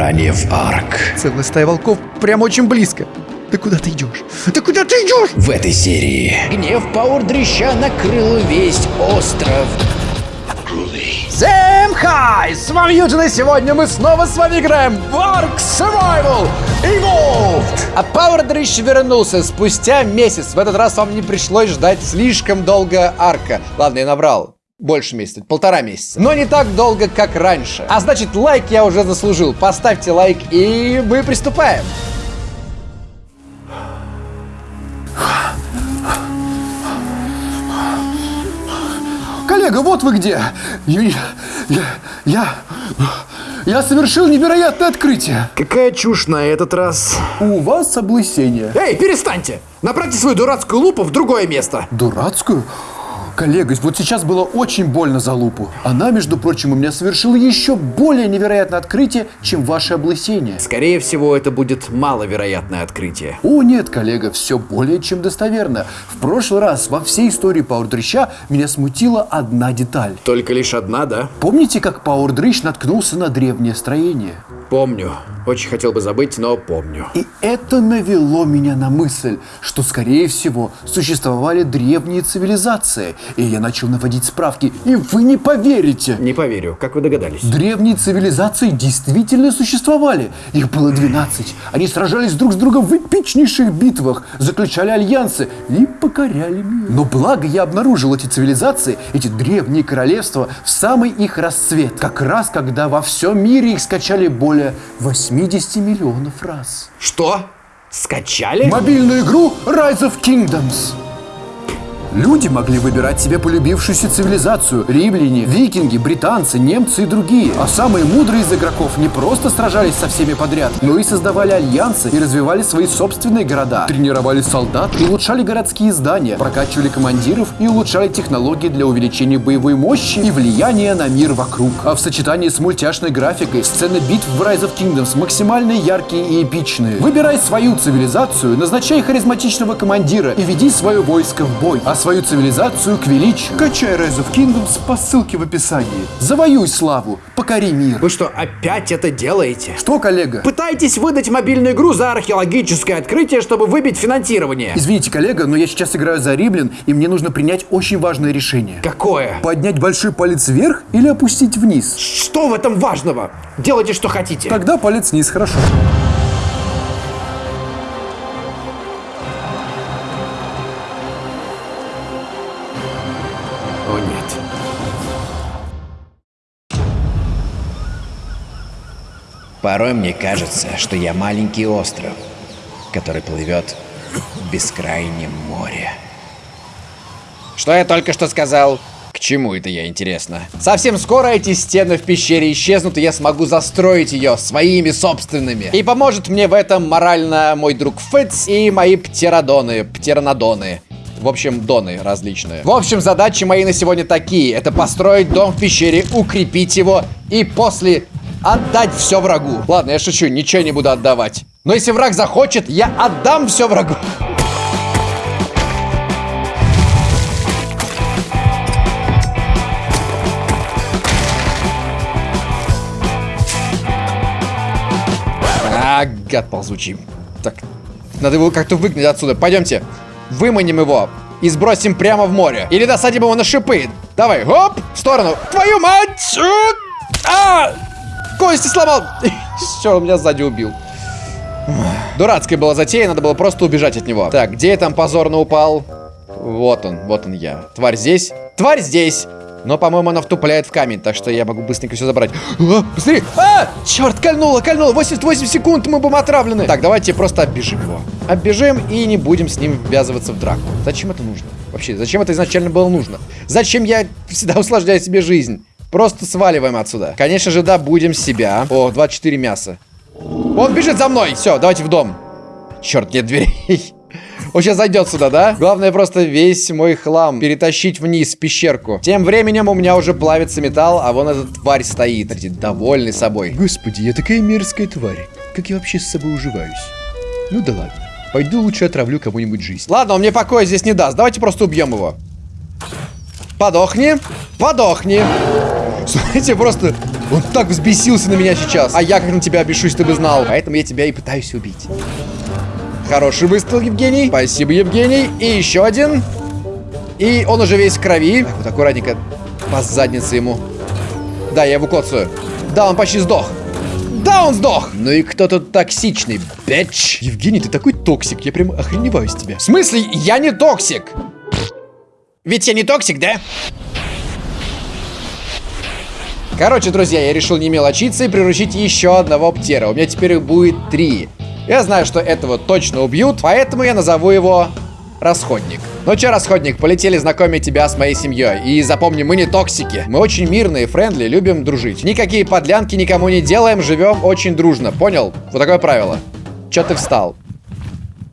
выбирание в арк. Целая стая волков прям очень близко. Ты куда ты идешь? Ты куда ты идешь? В этой серии Гнев Пауэр-дрища накрыл весь остров. Всем хай! С вами Юджин, и сегодня мы снова с вами играем в Ark Survival Evolved! А Пауэр-дрищ вернулся спустя месяц. В этот раз вам не пришлось ждать слишком долго арка. Ладно, я набрал. Больше месяца, полтора месяца. Но не так долго, как раньше. А значит, лайк я уже заслужил. Поставьте лайк, и мы приступаем. Коллега, вот вы где! Я, я, я, я совершил невероятное открытие. Какая чушь на этот раз. У вас облысение. Эй, перестаньте! Направьте свою дурацкую лупу в другое место. Дурацкую? Коллега, вот сейчас было очень больно за лупу. Она, между прочим, у меня совершила еще более невероятное открытие, чем ваше облысение. Скорее всего, это будет маловероятное открытие. О нет, коллега, все более чем достоверно. В прошлый раз во всей истории Пауэрдрыща меня смутила одна деталь. Только лишь одна, да? Помните, как Пауэрдрыщ наткнулся на древнее строение? Помню. Очень хотел бы забыть, но помню. И это навело меня на мысль, что, скорее всего, существовали древние цивилизации. И я начал наводить справки, и вы не поверите. Не поверю. Как вы догадались? Древние цивилизации действительно существовали. Их было 12. Они сражались друг с другом в эпичнейших битвах, заключали альянсы и покоряли мир. Но благо я обнаружил эти цивилизации, эти древние королевства, в самый их расцвет. Как раз когда во всем мире их скачали более 80 миллионов раз. Что? Скачали? Мобильную игру Rise of Kingdoms. Люди могли выбирать себе полюбившуюся цивилизацию. Римляне, викинги, британцы, немцы и другие. А самые мудрые из игроков не просто сражались со всеми подряд, но и создавали альянсы и развивали свои собственные города. Тренировали солдат и улучшали городские здания, прокачивали командиров и улучшали технологии для увеличения боевой мощи и влияния на мир вокруг. А в сочетании с мультяшной графикой сцены битв в Rise of Kingdoms максимально яркие и эпичные. Выбирай свою цивилизацию, назначай харизматичного командира и веди свое войско в бой. А свою цивилизацию к величию. Качай Rise of Kingdoms по ссылке в описании. Завоюй славу, покори мир. Вы что, опять это делаете? Что, коллега? Пытаетесь выдать мобильную игру за археологическое открытие, чтобы выбить финансирование? Извините, коллега, но я сейчас играю за Риблин, и мне нужно принять очень важное решение. Какое? Поднять большой палец вверх или опустить вниз? Что в этом важного? Делайте, что хотите. Тогда палец вниз, хорошо. О порой мне кажется, что я маленький остров, который плывет в бескрайнем море. Что я только что сказал? К чему это я, интересно? Совсем скоро эти стены в пещере исчезнут, и я смогу застроить ее своими собственными. И поможет мне в этом морально мой друг Фитц и мои птеродоны, птеранодоны. В общем, доны различные. В общем, задачи мои на сегодня такие. Это построить дом в пещере, укрепить его и после отдать все врагу. Ладно, я шучу, ничего не буду отдавать. Но если враг захочет, я отдам все врагу. А, гад ползучий. Так, надо его как-то выгнать отсюда. Пойдемте, выманим его и сбросим прямо в море. Или насадим его на шипы. Давай, оп, в сторону. Твою мать! А! Кости сломал. Все, он меня сзади убил. Дурацкая была затея, надо было просто убежать от него. Так, где я там позорно упал? Вот он, вот он я. Тварь здесь. Тварь здесь. Но, по-моему, она втупляет в камень, так что я могу быстренько все забрать. А! А! Черт, кольнуло, кольнуло! 88 секунд, мы будем отравлены! Так, давайте просто оббежим его. Оббежим и не будем с ним ввязываться в драку. Зачем это нужно? Вообще, зачем это изначально было нужно? Зачем я всегда усложняю себе жизнь? Просто сваливаем отсюда. Конечно же, да, будем себя. О, 24 мяса. Он бежит за мной! Все, давайте в дом. Черт, нет дверей. Он сейчас зайдет сюда, да? Главное просто весь мой хлам перетащить вниз в пещерку. Тем временем у меня уже плавится металл, а вон эта тварь стоит. Довольный собой. Господи, я такая мерзкая тварь. Как я вообще с собой уживаюсь? Ну да ладно. Пойду лучше отравлю кому-нибудь жизнь. Ладно, он мне покоя здесь не даст. Давайте просто убьем его. Подохни. Подохни. Смотрите, просто он так взбесился на меня сейчас. А я как на тебя бешусь, ты бы знал. Поэтому я тебя и пытаюсь убить. Хороший выстрел, Евгений. Спасибо, Евгений. И еще один. И он уже весь в крови. Так, вот аккуратненько по заднице ему. Да, я его коцаю. Да, он почти сдох. Да, он сдох! Ну и кто тут токсичный, bitch? Евгений, ты такой токсик, я прям охреневаю с тебя. В смысле, я не токсик? Ведь я не токсик, да? Короче, друзья, я решил не мелочиться и приручить еще одного птера. У меня теперь их будет три. Я знаю, что этого точно убьют, поэтому я назову его Расходник. Ну чё, Расходник, полетели знакомить тебя с моей семьей. И запомни, мы не токсики. Мы очень мирные, friendly, любим дружить. Никакие подлянки никому не делаем, живем очень дружно. Понял? Вот такое правило. Чё ты встал?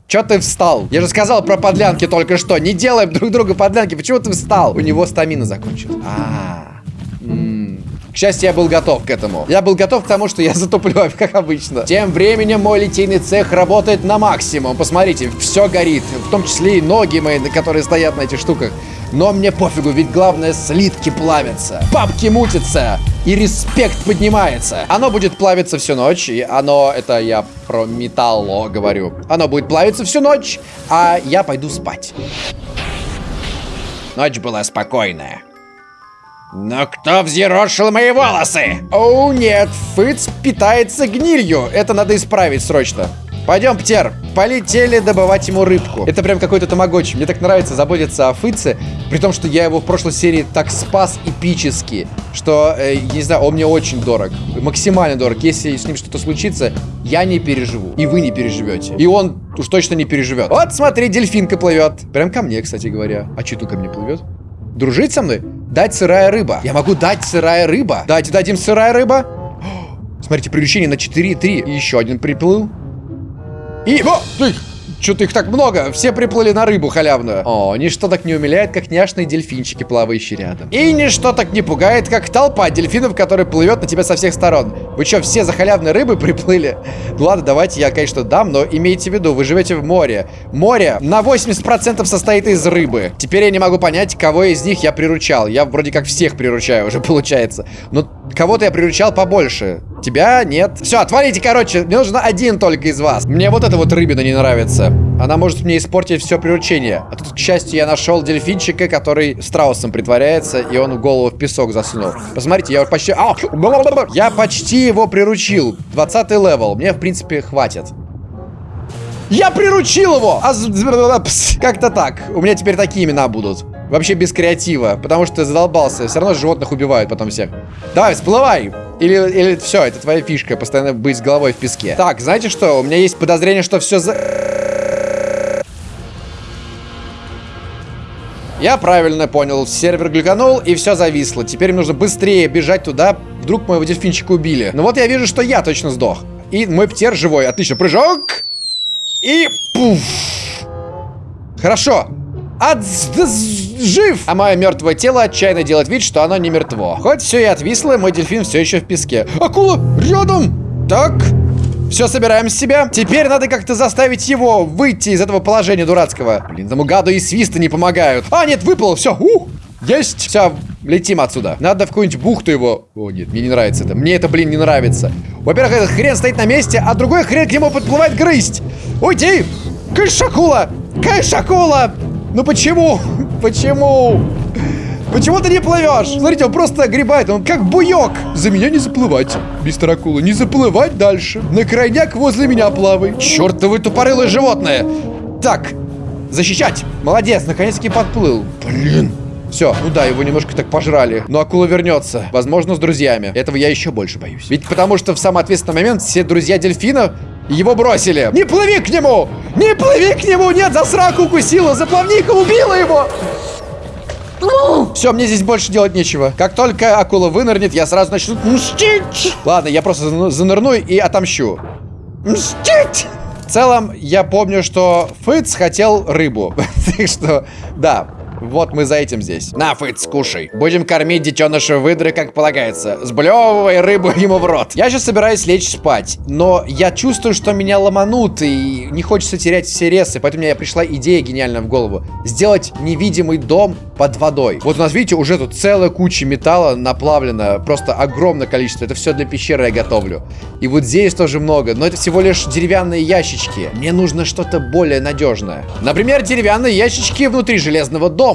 Чё ты встал? Я же сказал про подлянки только что. Не делаем друг другу подлянки. Почему ты встал? У него стамина закончилась. А, -а, -а. К счастью, я был готов к этому. Я был готов к тому, что я затуплю, как обычно. Тем временем мой литейный цех работает на максимум. Посмотрите, все горит. В том числе и ноги мои, которые стоят на этих штуках. Но мне пофигу, ведь главное слитки плавятся. Папки мутятся. И респект поднимается. Оно будет плавиться всю ночь. И оно, это я про металло говорю. Оно будет плавиться всю ночь, а я пойду спать. Ночь была спокойная. Но кто взъерошил мои волосы? О, нет, Фыц питается гнилью. Это надо исправить срочно. Пойдем, Птер, полетели добывать ему рыбку. Это прям какой-то тамагочи. Мне так нравится заботиться о Фыце, при том, что я его в прошлой серии так спас эпически, что, э, не знаю, он мне очень дорог. Максимально дорог. Если с ним что-то случится, я не переживу. И вы не переживете. И он уж точно не переживет. Вот, смотри, дельфинка плывет. Прям ко мне, кстати говоря. А что тут ко мне плывет? Дружить со мной? Дать сырая рыба. Я могу дать сырая рыба. Давайте дадим сырая рыба. Смотрите, приключение на 4,3. И еще один приплыл. И... О, что-то их так много. Все приплыли на рыбу халявную. О, ничто так не умиляет, как няшные дельфинчики, плавающие рядом. И ничто так не пугает, как толпа дельфинов, которая плывет на тебя со всех сторон. Вы что, все за халявной рыбой приплыли? Ладно, давайте я, конечно, дам, но имейте в виду, вы живете в море. Море на 80% состоит из рыбы. Теперь я не могу понять, кого из них я приручал. Я вроде как всех приручаю уже, получается. Но кого-то я приручал побольше. Тебя нет. Все, отвалите, короче. Мне нужно один только из вас. Мне вот эта вот рыбина не нравится. Она может мне испортить все приручение. А тут, к счастью, я нашел дельфинчика, который страусом притворяется, и он голову в песок засунул. Посмотрите, я почти... Я почти его приручил. 20 level. Мне, в принципе, хватит. Я приручил его! А... Как-то так. У меня теперь такие имена будут. Вообще без креатива, потому что задолбался. Все равно животных убивают потом всех. Давай, всплывай! Или, или все, это твоя фишка, постоянно быть с головой в песке. Так, знаете что? У меня есть подозрение, что все за... Я правильно понял, сервер глюканул и все зависло. Теперь нужно быстрее бежать туда, вдруг моего дельфинчика убили. Но вот я вижу, что я точно сдох. И мой птер живой. Отлично, прыжок. И пуф. Хорошо. От жив! А мое мертвое тело отчаянно делает вид, что оно не мертво. Хоть все и отвисло, мой дельфин все еще в песке. Акула рядом! Так, все, собираем себя. Теперь надо как-то заставить его выйти из этого положения дурацкого. Блин, тому гаду и свисты не помогают. А, нет, выплыл, все. Ух, есть. Все, летим отсюда. Надо в какую-нибудь бухту его... О, нет, мне не нравится это. Мне это, блин, не нравится. Во-первых, этот хрен стоит на месте, а другой хрен к нему подплывает грызть. Уйди! Кайшакула! Кайшакула! Ну почему? Почему? Почему ты не плывешь? Смотрите, он просто огребает, он как буёк. За меня не заплывать, мистер Акула, не заплывать дальше. На крайняк возле меня плавай. Чёртовы тупорылые животные. Так, защищать. Молодец, наконец-таки подплыл. Блин. Все, ну да, его немножко так пожрали. Но акула вернется. Возможно, с друзьями. Этого я еще больше боюсь. Ведь потому что в самый ответственный момент все друзья дельфина его бросили. Не плыви к нему! Не плыви к нему! Нет, за сраку укусила! За плавника убила его! Все, мне здесь больше делать нечего. Как только акула вынырнет, я сразу начну мстить. Ладно, я просто занырну и отомщу. Мстить! В целом, я помню, что Фыц хотел рыбу. так что, да. Вот мы за этим здесь. На, Фыц, скушай. Будем кормить детеныша выдры, как полагается. Сблевывай рыбу ему в рот. Я сейчас собираюсь лечь спать, но я чувствую, что меня ломанут, и не хочется терять все ресы, поэтому мне пришла идея гениальная в голову. Сделать невидимый дом под водой. Вот у нас, видите, уже тут целая куча металла наплавлена, просто огромное количество. Это все для пещеры я готовлю. И вот здесь тоже много, но это всего лишь деревянные ящички. Мне нужно что-то более надежное. Например, деревянные ящички внутри железного дома.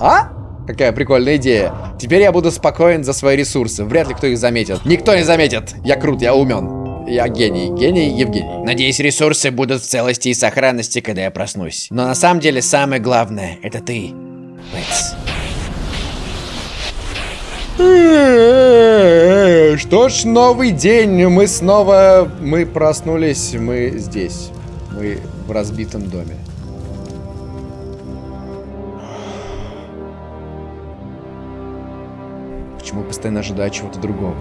А? Какая прикольная идея. Теперь я буду спокоен за свои ресурсы. Вряд ли кто их заметит. Никто не заметит. Я крут, я умен. Я гений. Гений Евгений. Надеюсь, ресурсы будут в целости и сохранности, когда я проснусь. Но на самом деле самое главное — это ты, Пэтс. Что ж, новый день. Мы снова... Мы проснулись. Мы здесь. Мы в разбитом доме. Почему постоянно ожидаю чего-то другого?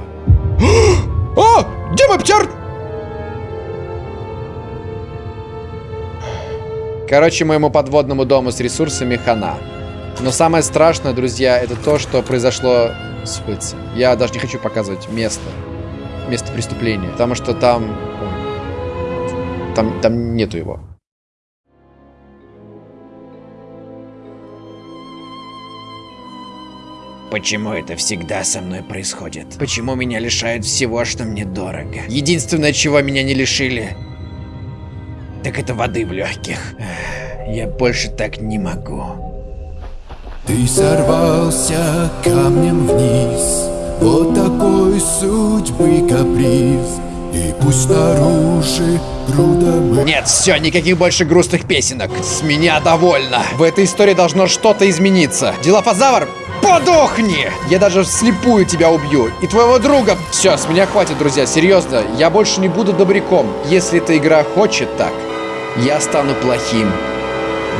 О! Где мой птер? Короче, моему подводному дому с ресурсами хана. Но самое страшное, друзья, это то, что произошло с Фыцем. Я даже не хочу показывать место. Место преступления. Потому что там... ой, Там, там нету его. Почему это всегда со мной происходит? Почему меня лишают всего, что мне дорого? Единственное, чего меня не лишили, так это воды в легких. Я больше так не могу. Ты сорвался камнем вниз Вот такой судьбы каприз И пусть снаружи груда Нет, все, никаких больше грустных песенок. С меня довольно. В этой истории должно что-то измениться. Дилофазавр, подохни! Я даже вслепую тебя убью. И твоего друга. Все, с меня хватит, друзья, серьезно. Я больше не буду добряком. Если эта игра хочет так, я стану плохим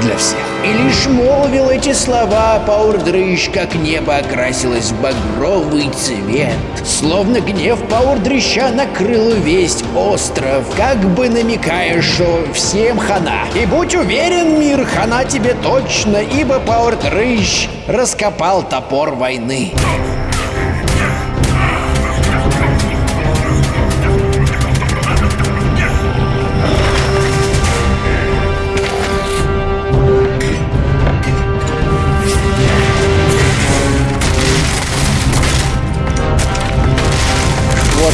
для всех. И лишь молвил эти слова Паурдрыщ, как небо окрасилось в багровый цвет. Словно гнев Паурдрыща накрыл весь остров, как бы намекая, что всем хана. И будь уверен, мир, хана тебе точно, ибо Паурдрыщ раскопал топор войны.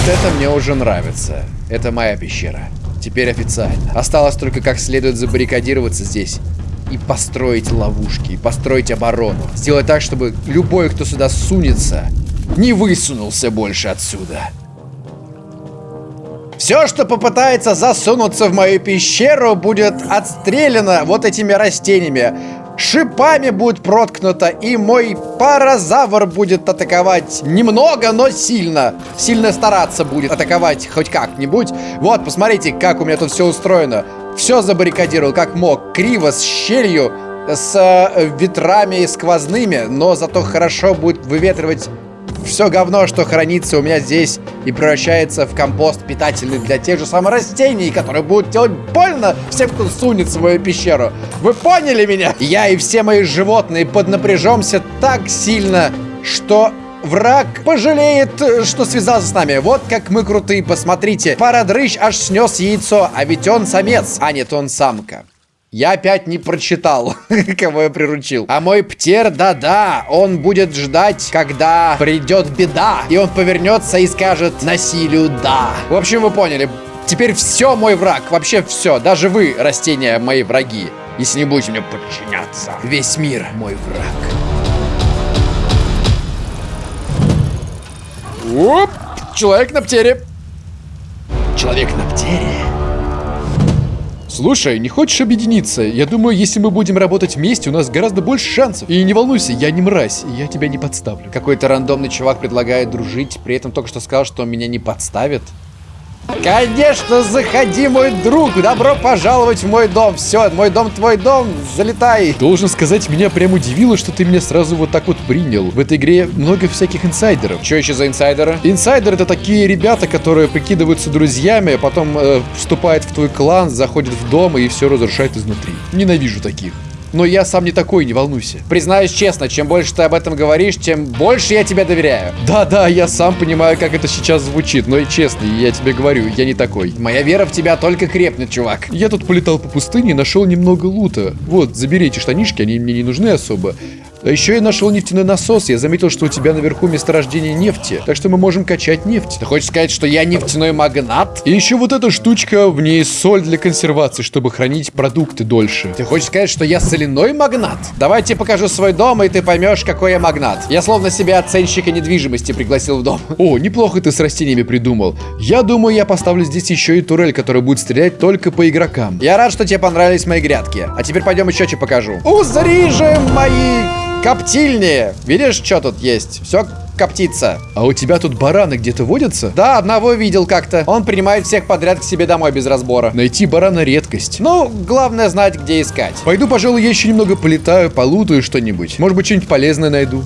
Это мне уже нравится. Это моя пещера. Теперь официально. Осталось только как следует забаррикадироваться здесь. И построить ловушки, и построить оборону. Сделать так, чтобы любой, кто сюда сунется, не высунулся больше отсюда. Все, что попытается засунуться в мою пещеру, будет отстреляно вот этими растениями. Шипами будет проткнуто, и мой паразавр будет атаковать немного, но сильно. Сильно стараться будет атаковать хоть как-нибудь. Вот, посмотрите, как у меня тут все устроено. Все забаррикадировал как мог. Криво, с щелью, с э, ветрами сквозными, но зато хорошо будет выветривать все говно, что хранится у меня здесь и превращается в компост питательный для тех же самых растений, которые будут делать больно всем, кто сунется в мою пещеру. Вы поняли меня? Я и все мои животные поднапряжемся так сильно, что враг пожалеет, что связался с нами. Вот как мы крутые, посмотрите. Парадрыщ аж снес яйцо, а ведь он самец, а нет, он самка. Я опять не прочитал, кого я приручил. А мой птер, да-да, он будет ждать, когда придет беда. И он повернется и скажет насилию да. В общем, вы поняли. Теперь все мой враг, вообще все. Даже вы, растения, мои враги. Если не будете мне подчиняться. Весь мир мой враг. Оп! Человек на птере. Человек на птере. Слушай, не хочешь объединиться? Я думаю, если мы будем работать вместе, у нас гораздо больше шансов. И не волнуйся, я не мразь, и я тебя не подставлю. Какой-то рандомный чувак предлагает дружить, при этом только что сказал, что меня не подставит. Конечно, заходи, мой друг. Добро пожаловать в мой дом. Все, мой дом, твой дом. Залетай. Должен сказать, меня прям удивило, что ты меня сразу вот так вот принял. В этой игре много всяких инсайдеров. Что еще за инсайдеры? Инсайдеры это такие ребята, которые прикидываются друзьями, а потом э, вступают в твой клан, заходят в дом и все разрушают изнутри. Ненавижу таких. Но я сам не такой, не волнуйся. Признаюсь честно, чем больше ты об этом говоришь, тем больше я тебе доверяю. Да-да, я сам понимаю, как это сейчас звучит, но и честно, я тебе говорю, я не такой. Моя вера в тебя только крепнет, чувак. Я тут полетал по пустыне и нашел немного лута. Вот, забери эти штанишки, они мне не нужны особо. А еще я нашел нефтяной насос. Я заметил, что у тебя наверху месторождение нефти. Так что мы можем качать нефть. Ты хочешь сказать, что я нефтяной магнат? И еще вот эта штучка, в ней соль для консервации, чтобы хранить продукты дольше. Ты хочешь сказать, что я соляной магнат? Давай я тебе покажу свой дом, и ты поймешь, какой я магнат. Я словно себя оценщика недвижимости пригласил в дом. О, неплохо ты с растениями придумал. Я думаю, я поставлю здесь еще и турель, которая будет стрелять только по игрокам. Я рад, что тебе понравились мои грядки. А теперь пойдем еще что покажу. Узри же мои коптильни. Видишь, что тут есть? Все коптится. А у тебя тут бараны где-то водятся? Да, одного видел как-то. Он принимает всех подряд к себе домой без разбора. Найти барана редкость. Ну, главное знать, где искать. Пойду, пожалуй, еще немного полетаю, полутаю что-нибудь. Может быть, что-нибудь полезное найду.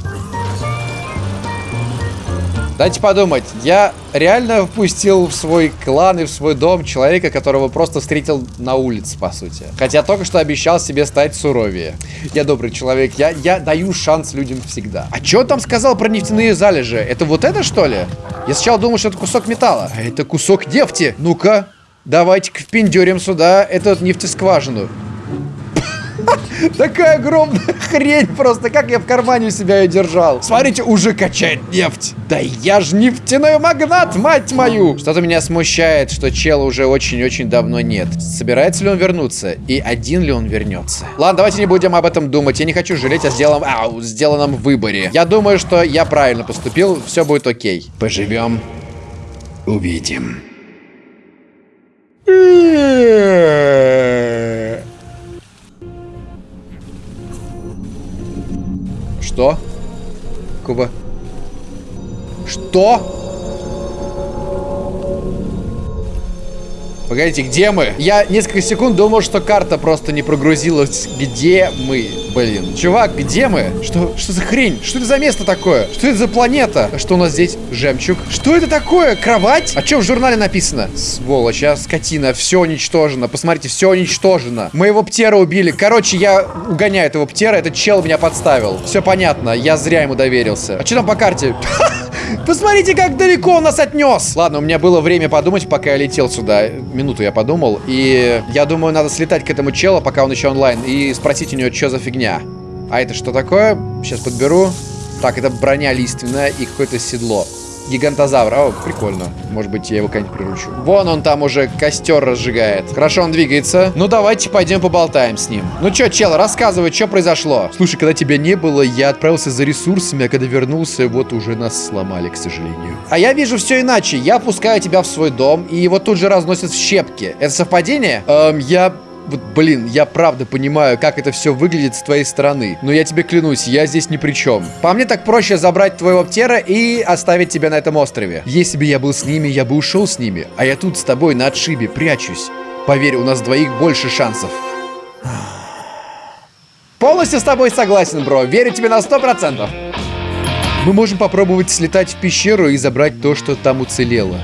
Дайте подумать, я реально впустил в свой клан и в свой дом человека, которого просто встретил на улице, по сути. Хотя только что обещал себе стать суровее. Я добрый человек, я, я даю шанс людям всегда. А что там сказал про нефтяные залежи? Это вот это, что ли? Я сначала думал, что это кусок металла. А это кусок нефти. Ну-ка, давайте-ка впендюрим сюда эту нефтескважину. Такая огромная хрень просто, как я в кармане у себя ее держал. Смотрите, уже качает нефть. Да я ж нефтяной магнат, мать мою. Что-то меня смущает, что чела уже очень-очень давно нет. Собирается ли он вернуться? И один ли он вернется? Ладно, давайте не будем об этом думать. Я не хочу жалеть о сделанном, ау, сделанном выборе. Я думаю, что я правильно поступил. Все будет окей. Поживем. Увидим. Что? Куба. Что? Погодите, где мы? Я несколько секунд думал, что карта просто не прогрузилась. Где мы? Блин. Чувак, где мы? Что, что за хрень? Что это за место такое? Что это за планета? А что у нас здесь? Жемчуг. Что это такое? Кровать? А что в журнале написано? Сволочь, а скотина. Все уничтожено. Посмотрите, все уничтожено. Моего птера убили. Короче, я угоняю этого птера. Этот чел меня подставил. Все понятно. Я зря ему доверился. А что там по карте? Посмотрите, как далеко он нас отнес. Ладно, у меня было время подумать, пока я летел сюда. Минуту я подумал. И я думаю, надо слетать к этому челу, пока он еще онлайн, и спросить у него, что за фигня. А это что такое? Сейчас подберу. Так, это броня лиственная и какое-то седло. Гигантозавр. О, прикольно. Может быть, я его как-нибудь приручу. Вон он там уже костер разжигает. Хорошо, он двигается. Ну, давайте пойдем поболтаем с ним. Ну чё, чел, рассказывай, что произошло. Слушай, когда тебя не было, я отправился за ресурсами, а когда вернулся, вот уже нас сломали, к сожалению. А я вижу все иначе. Я пускаю тебя в свой дом, и его тут же разносят в щепки. Это совпадение? Эм, я вот, блин, я правда понимаю, как это все выглядит с твоей стороны. Но я тебе клянусь, я здесь ни при чем. По мне так проще забрать твоего птера и оставить тебя на этом острове. Если бы я был с ними, я бы ушел с ними. А я тут с тобой на отшибе прячусь. Поверь, у нас двоих больше шансов. Полностью с тобой согласен, бро. Верю тебе на сто процентов. Мы можем попробовать слетать в пещеру и забрать то, что там уцелело.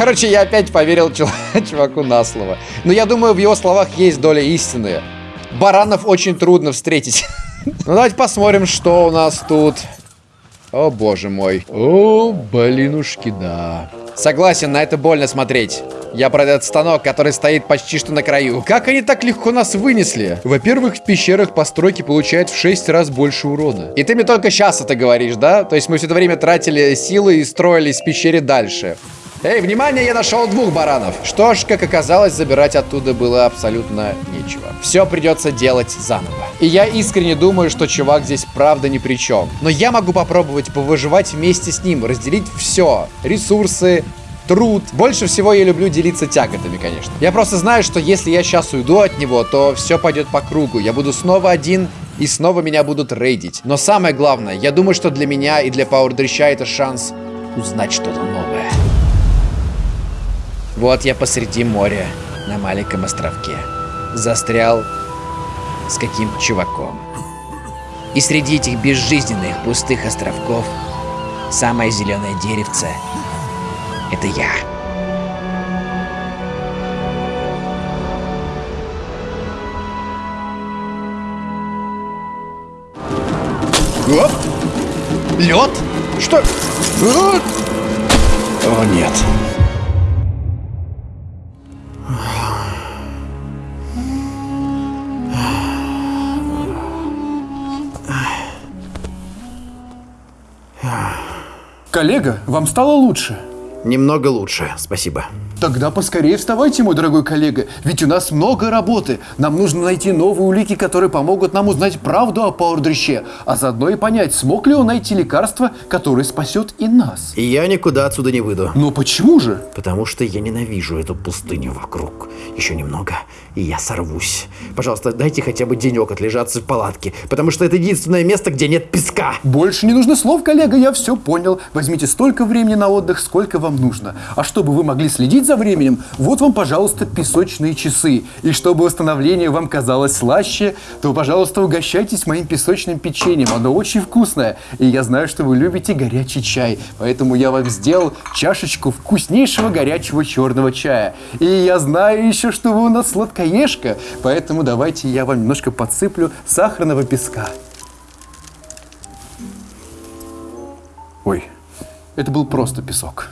Короче, я опять поверил чуваку на слово. Но я думаю, в его словах есть доля истины. Баранов очень трудно встретить. Ну, давайте посмотрим, что у нас тут. О, боже мой. О, блинушки, да. Согласен, на это больно смотреть. Я про этот станок, который стоит почти что на краю. Как они так легко нас вынесли? Во-первых, в пещерах постройки получают в 6 раз больше урона. И ты мне только сейчас это говоришь, да? То есть мы все это время тратили силы и строились в пещере дальше. Эй, внимание, я нашел двух баранов. Что ж, как оказалось, забирать оттуда было абсолютно нечего. Все придется делать заново. И я искренне думаю, что чувак здесь правда ни при чем. Но я могу попробовать повыживать вместе с ним, разделить все. Ресурсы, труд. Больше всего я люблю делиться тяготами, конечно. Я просто знаю, что если я сейчас уйду от него, то все пойдет по кругу. Я буду снова один, и снова меня будут рейдить. Но самое главное, я думаю, что для меня и для Пауэр Дрища это шанс узнать что-то новое. Вот я посреди моря, на маленьком островке. Застрял с каким-то чуваком. И среди этих безжизненных пустых островков самое зеленое деревце — это я. Оп! Лед? Что? О! О, нет. Коллега, вам стало лучше? Немного лучше, спасибо. Тогда поскорее вставайте, мой дорогой коллега, ведь у нас много работы. Нам нужно найти новые улики, которые помогут нам узнать правду о Пауэрдрыще, а заодно и понять, смог ли он найти лекарство, которое спасет и нас. И я никуда отсюда не выйду. Но почему же? Потому что я ненавижу эту пустыню вокруг. Еще немного, и я сорвусь. Пожалуйста, дайте хотя бы денек отлежаться в палатке, потому что это единственное место, где нет песка. Больше не нужно слов, коллега, я все понял. Возьмите столько времени на отдых, сколько вам нужно. А чтобы вы могли следить за временем, вот вам, пожалуйста, песочные часы. И чтобы восстановление вам казалось слаще, то, пожалуйста, угощайтесь моим песочным печеньем. Оно очень вкусное. И я знаю, что вы любите горячий чай. Поэтому я вам сделал чашечку вкуснейшего горячего черного чая. И я знаю еще, что вы у нас сладкоежка. Поэтому давайте я вам немножко подсыплю сахарного песка. Ой, это был просто песок.